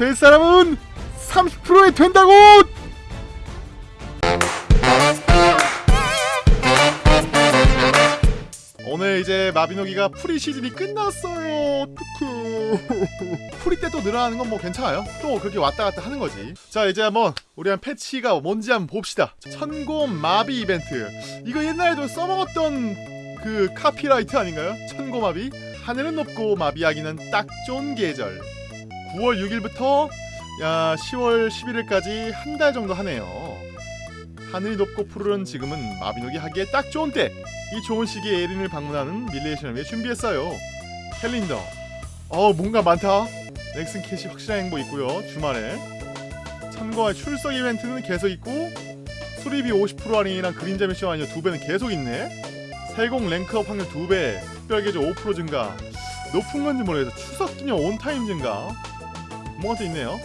될 사람은 30%에 된다고! 오늘 이제 마비노기가 free 시즌이 끝났어요. 어떡해. free 때 또 늘어나는 건 뭐 괜찮아요. 또 그렇게 왔다 갔다 하는 거지. 자, 이제 한번 우리 한 패치가 뭔지 한번 봅시다. 천고마비 이벤트. 이거 옛날에도 써먹었던 그 copyright 아닌가요? 천고마비. 하늘은 높고 마비하기는 딱 좋은 계절. 9월 6일부터 야 10월 11일까지 한 달 정도 하네요. 하늘이 높고 푸르른 지금은 마비노기 하기에 딱 좋은 때. 이 좋은 시기에 에린을 방문하는 밀레시안을 위해 준비했어요. 캘린더. 어 뭔가 많다. 넥슨 캐시 확실한 행복 있고요. 주말에 참고할 출석 이벤트는 계속 있고 수리비 50% 할인이랑 그림자 미션 아니요 두 배는 계속 있네. 세공 rank up 확률 두 배, 특별 개조 5% 증가. 높은 건지 모르겠어. 추석 기념 on time 증가. 뭐가 또 있네요.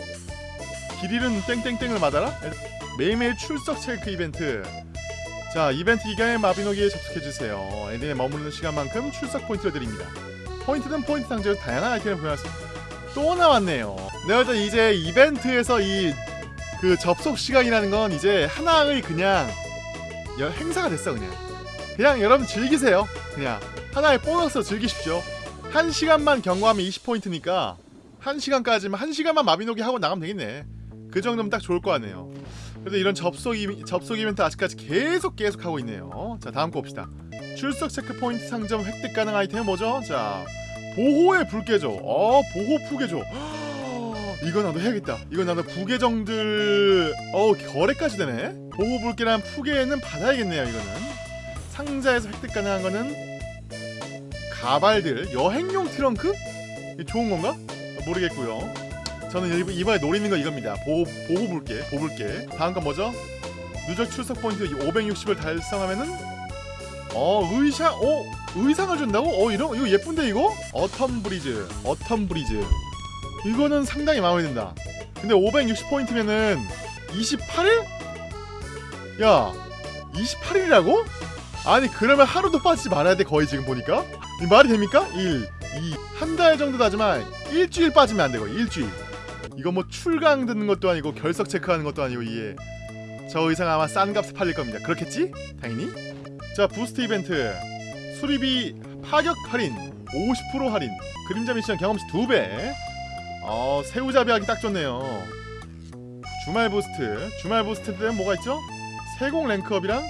길 잃은 땡땡땡을 맞아라? 매일매일 출석 체크 이벤트. 자, 이벤트 기간에 마비노기에 접속해주세요. 에린에 머무르는 시간만큼 출석 포인트를 드립니다. 포인트는 포인트 상자로 다양한 아이템을 보유할 수... 또 나왔네요. 내가 볼 이제 이벤트에서 이 그 접속 시간이라는 건 이제 하나의 그냥 여- 행사가 됐어 그냥. 그냥 여러분 즐기세요. 그냥 하나의 보너스 즐기십시오. 한 시간만 경고하면 20포인트니까 한 시간까지만 한 시간만 마비노기 하고 나가면 되겠네. 그 정도면 딱 좋을 거 같네요. 그래도 이런 접속 이 접속 이벤트 아직까지 계속 계속 하고 있네요. 자 다음 거 봅시다. 출석 체크 포인트 상점 획득 가능 아이템은 뭐죠? 자 보호의 불계조. 어 보호 푸계조. 이거 나도 해야겠다. 이거 나도 부계정들 어 거래까지 되네. 보호 불계란 푸계는 받아야겠네요. 이거는 상자에서 획득 가능한 거는 가발들 여행용 트렁크? 좋은 건가? 모르겠고요. 저는 이번- 이번에 노리는 거 이겁니다. 보호 보호 붉개 보붉개. 다음 건 뭐죠? 누적 출석 포인트 560을 달성하면은 어 의상 어 의상을 준다고? 어 이런 이거 예쁜데 이거? Autumn Breeze Autumn Breeze 이거는 상당히 마음에 든다. 근데 560 포인트면은 28일? 야 28일이라고? 아니 그러면 하루도 빠지지 말아야 돼 거의 지금 보니까 이 말이 됩니까? 1, 2, 한달 정도 나지만 일주일 빠지면 안 되고 일주일. 이거 뭐 출강 듣는 것도 아니고 결석 체크하는 것도 아니고 이게. 저 의상 아마 싼 값에 팔릴 겁니다. 그렇겠지? 당연히? 자 boost 이벤트. 수리비 파격 할인 50% 할인. 그림자 미션 경험치 2배. 어 새우잡이 하기 딱 좋네요. 주말 boost. 주말 boost 때는 뭐가 있죠? 세공 rank up이랑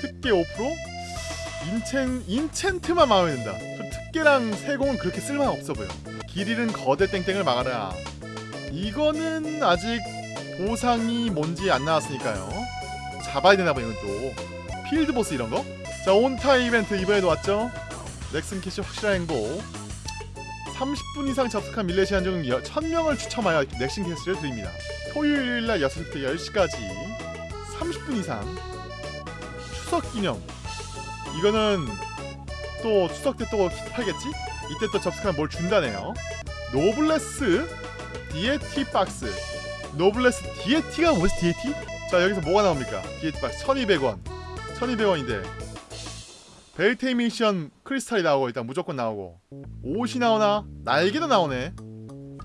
특개 5% 인첸 enchant만 마음에 든다. 저 특개랑 세공은 그렇게 쓸만 없어 보여. 길 잃은 거대 땡땡을 막아라. 이거는 아직 보상이 뭔지 안 나왔으니까요. 잡아야 되나 봐 이건 또. field boss 이런 거. 자 온타 이벤트 이번에도 왔죠. 넥슨 캐시 확실한 행복. 30분 이상 접속한 밀레시안 중 1000명을 추첨하여 넥슨 캐시를 드립니다. 토요일 날 6시부터 10시까지 30분 이상 추석 기념 이거는 또 추석 때 또 팔겠지? 이때 또 접속하면 뭘 준다네요. Noblesse Deity 박스. Noblesse Deity가 뭐지 Deity? 자 여기서 뭐가 나옵니까? Deity 박스 1200원. 1200원인데 벨테인 미션 크리스탈이 나오고 일단 무조건 나오고 옷이 나오나? 날개도 나오네.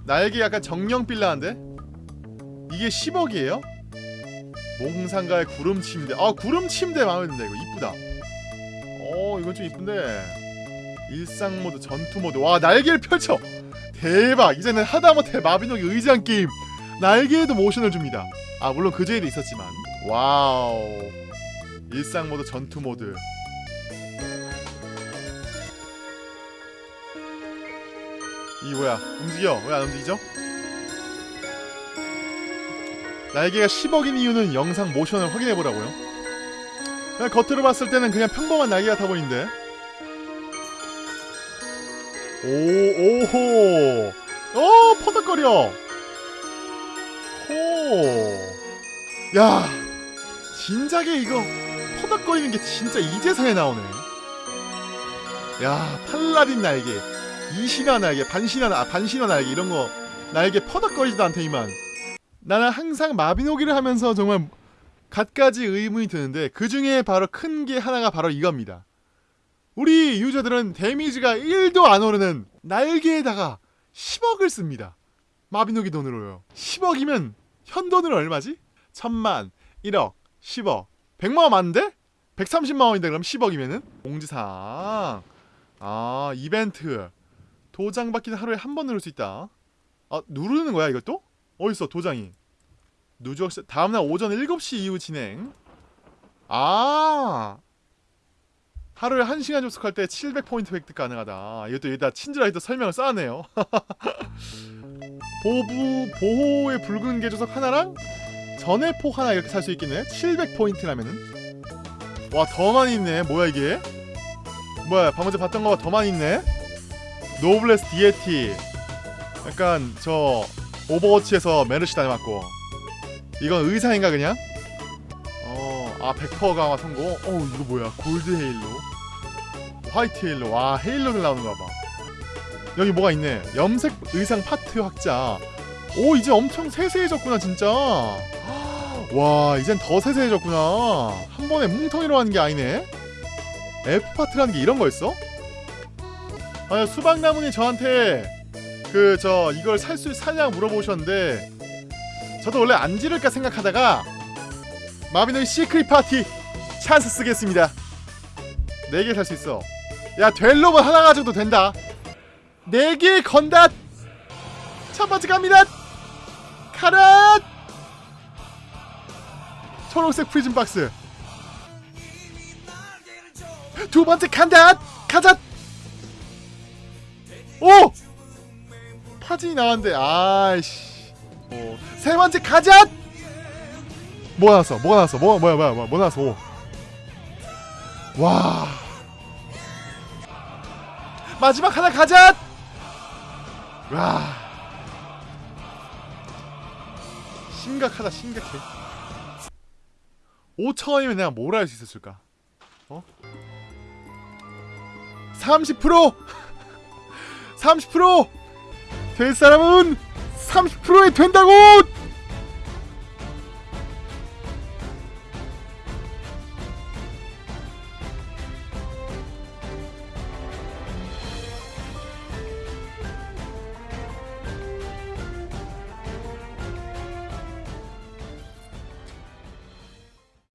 날개 약간 정령 빌라인데? 이게 10억이에요? 몽상가의 구름 침대. 아 구름 침대 마음에 든다 이거 이쁘다. 어 이건 좀 이쁜데. 일상 모드 전투 모드. 와 날개를 펼쳐. 대박. 이제는 하다못해 마비노기 의지한 게임. 날개에도 모션을 줍니다. 아 물론 그 전에도 있었지만. 와우. 일상 모드 전투 모드. 이 뭐야? 움직여. 왜 안 움직이죠? 날개가 10억인 이유는 영상 모션을 확인해보라고요 겉으로 봤을 때는 그냥 평범한 날개 같아 보이는데? 오 오호. 어 퍼덕거려. 호야 진작에 이거 퍼덕거리는 게 진짜 이제서야 나오네. 야 팔라딘 날개 이신화 날개 반신화 나- 아, 반신화 날개 이런 거 날개 퍼덕거리지도 않더니만. 나는 항상 마비노기를 하면서 정말 갖가지 의문이 드는데 그 중에 바로 큰 게 하나가 바로 이겁니다. 우리 유저들은 데미지가 1도 안 오르는 날개에다가 10억을 씁니다. 마비노기 돈으로요 10억이면 현돈으로 얼마지? 천만 1억 10억 100만원 맞는데? 130만원인데 그럼 10억이면은? 공지사항 아 이벤트 도장 받기는 하루에 한 번 누를 수 있다 아 누르는 거야 이것도? 어딨어 도장이 누적 시- 다음날 오전 7시 이후 진행. 아! 하루에 1시간 접속할 때 700포인트 획득 가능하다. 이것도 여기다 친절하게 또 설명을 써놨네요. 보부 보호의 붉은 개조석 하나랑 전해포 하나 이렇게 살 수 있겠네 700포인트라면은. 와 더 많이 있네. 뭐야 이게? 뭐야 방금 전에 봤던 거보다 더 많이 있네. Noblesse Deity. 약간 저 오버워치에서 메르시 닮았고 이건 의상인가 그냥? 어 아 100% 강화 성공. 어 이거 뭐야? gold halo? white halo? 와 halo들 나오는 거봐. 여기 뭐가 있네? 염색 의상 파트 확장. 오 이제 엄청 세세해졌구나 진짜. 와 이젠 더 세세해졌구나. 한 번에 뭉텅이로 하는 게 아니네. F 파트라는 게 이런 거였어? 아니 수박나무님 저한테 그 저 이걸 살 수 사냐 물어보셨는데 저도 원래 안 지를까 생각하다가 마비노의 secret 파티 찬스 쓰겠습니다. 4개 살 수 있어. 야 될 놈은 하나 가져도 된다. 4개 건다 첫 번째 갑니다! 카라 초록색 프리즘 박스. 두 번째 간다 가자 오! 파진이 나왔는데 아이씨 오. 세 번째 가자! 뭐가 나왔어? 뭐가 나왔어? 뭐 뭐야 뭐야 뭐야 뭐 나왔어? 오. 와. 마지막 하나 가자! 와 심각하다 심각해. 5천원이면 내가 뭘 할 수 있었을까? 어? 30% 30%될 사람은 30%에 된다고